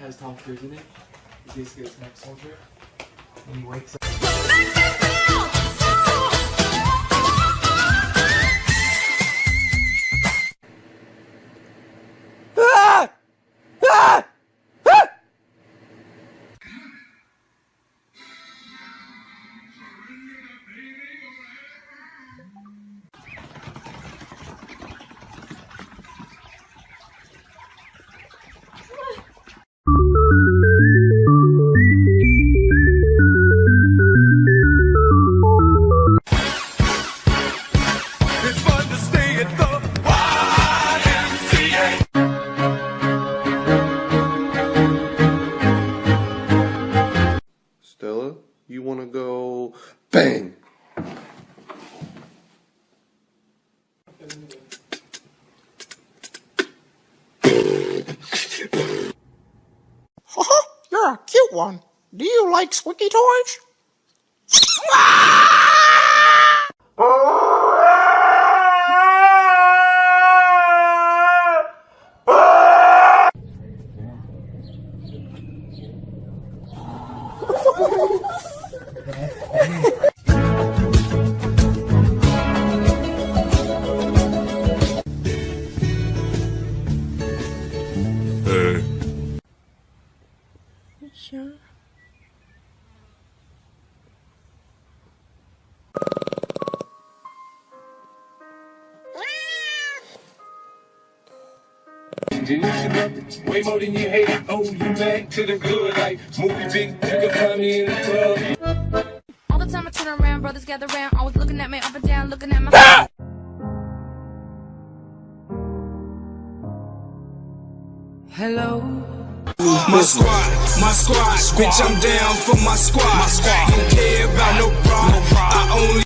has Tom Cruise in it. He's basically a tech soldier. And he wakes one. Do you like squeaky toys? You listen up way more than you hate it. Oh, you back to the good life. Movie big, you can find me in the club. All the time I turn around, brothers gather round, always looking at me up and down, looking at my. Ah! Hello. My squad, my squad, bitch, I'm down for my squad. My squad don't care about no problem. I only.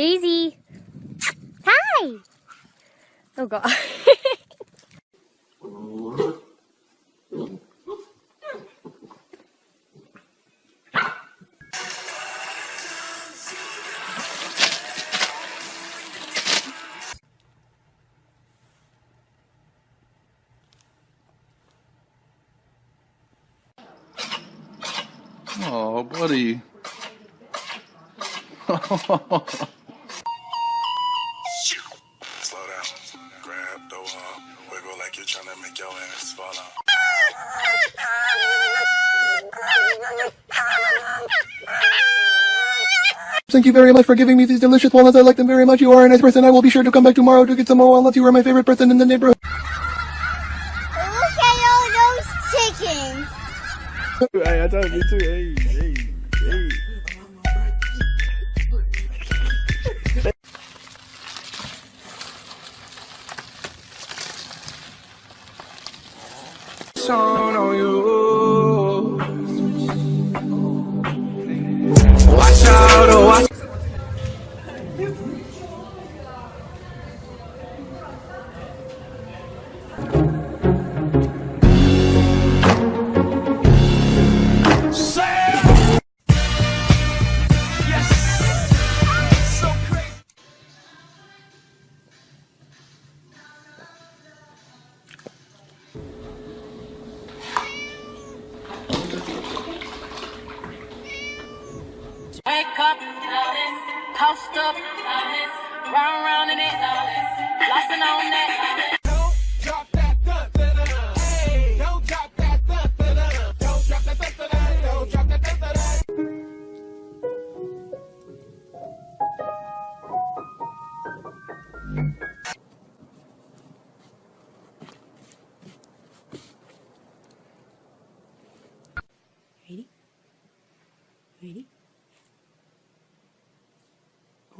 Daisy. Hi. Oh god. Oh, buddy. Grab the wall. Wiggle like you're trying to make your ass fall out. Thank you very much for giving me these delicious walnuts. I like them very much. You are a nice person. I will be sure to come back tomorrow to get some more walnuts. You are my favorite person in the neighborhood. Look at all those chickens. Hey, I thought me too. Hey, hey, hey. On on you. Watch out, oh, watch.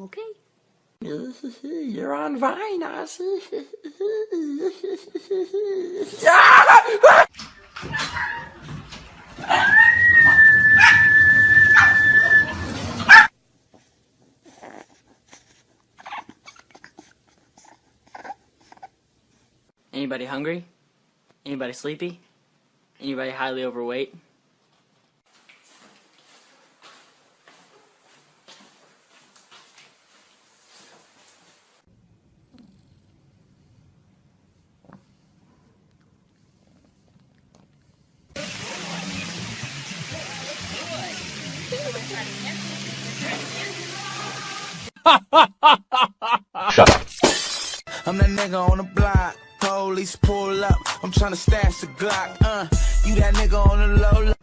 Okay. You're on Vine, Ozzy. Anybody hungry? Anybody sleepy? Anybody highly overweight? I'm that nigga on the block. Police pull up. I'm tryna stash the Glock. Uh, you that nigga on the low.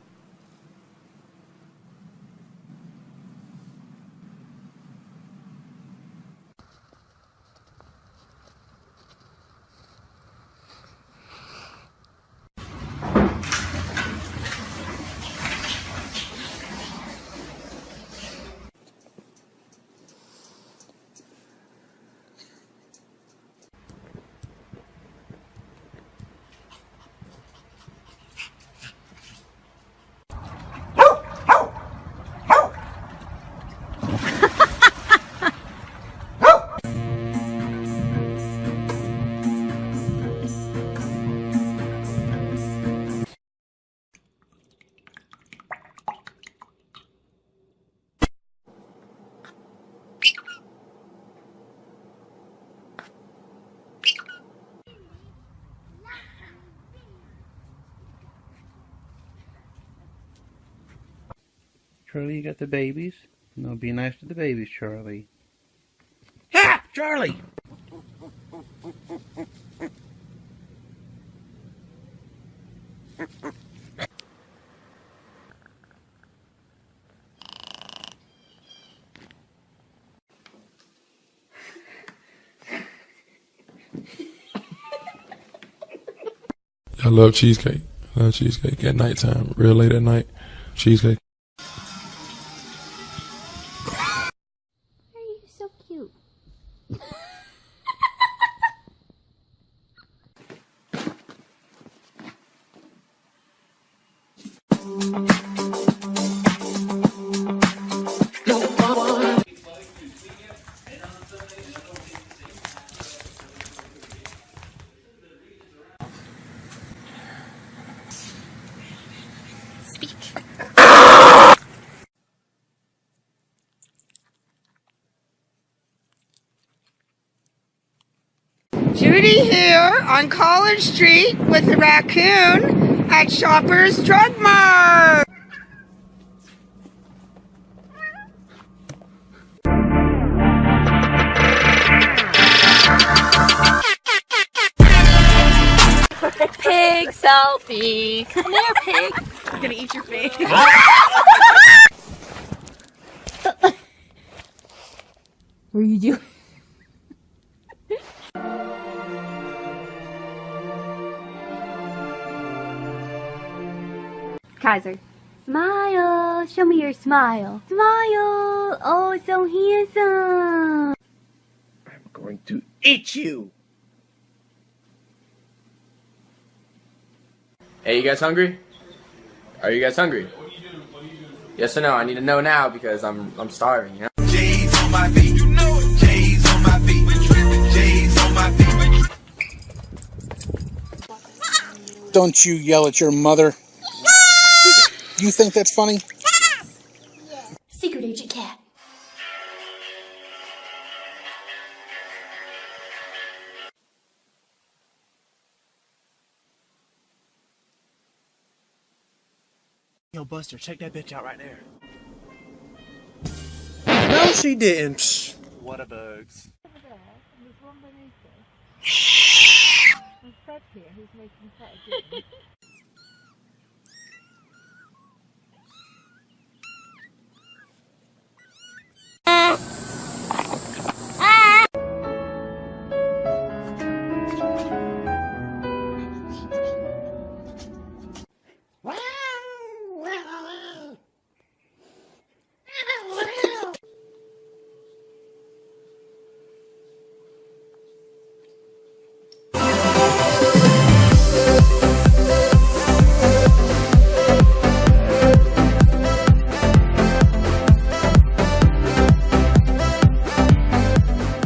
Charlie, you got the babies? No, be nice to the babies, Charlie. Ha! Charlie! I love cheesecake. I love cheesecake at nighttime, real late at night. Cheesecake. Judy here on College Street with the raccoon at Shoppers Drug Mart. Pig selfie. Come here, pig. I'm gonna eat your face. what are you doing? Kaiser. Smile. Show me your smile. Smile. Oh, so handsome. I'm going to eat you! Hey, you guys hungry? Are you guys hungry? Yes or no? I need to know now because I'm I'm starving. You know. J's on my feet. You know it. J's on my feet. J's on my feet. Don't you yell at your mother. You think that's funny? Yeah. Secret Agent Cat. Yo, Buster, check that bitch out right there. No, she didn't. Psh. What a bugs.